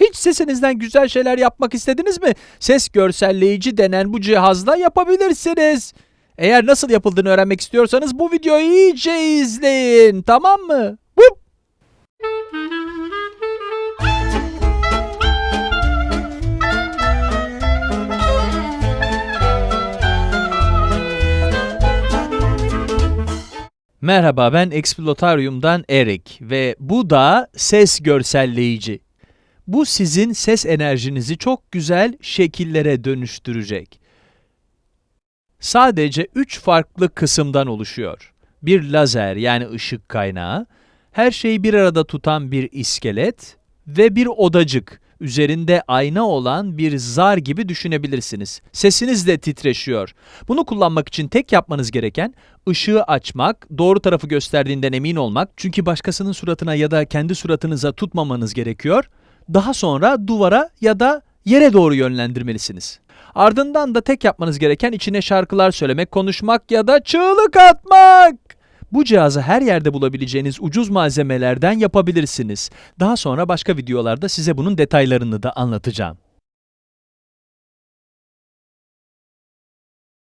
Hiç sesinizden güzel şeyler yapmak istediniz mi? Ses görselleyici denen bu cihazla yapabilirsiniz. Eğer nasıl yapıldığını öğrenmek istiyorsanız bu videoyu iyice izleyin. Tamam mı? Merhaba ben Explotarium'dan Erik ve bu da ses görselleyici. Bu sizin ses enerjinizi çok güzel şekillere dönüştürecek. Sadece 3 farklı kısımdan oluşuyor. Bir lazer yani ışık kaynağı, her şeyi bir arada tutan bir iskelet ve bir odacık. Üzerinde ayna olan bir zar gibi düşünebilirsiniz. Sesiniz de titreşiyor. Bunu kullanmak için tek yapmanız gereken ışığı açmak, doğru tarafı gösterdiğinden emin olmak. Çünkü başkasının suratına ya da kendi suratınıza tutmamanız gerekiyor. Daha sonra duvara ya da yere doğru yönlendirmelisiniz. Ardından da tek yapmanız gereken içine şarkılar söylemek, konuşmak ya da çığlık atmak. Bu cihazı her yerde bulabileceğiniz ucuz malzemelerden yapabilirsiniz. Daha sonra başka videolarda size bunun detaylarını da anlatacağım.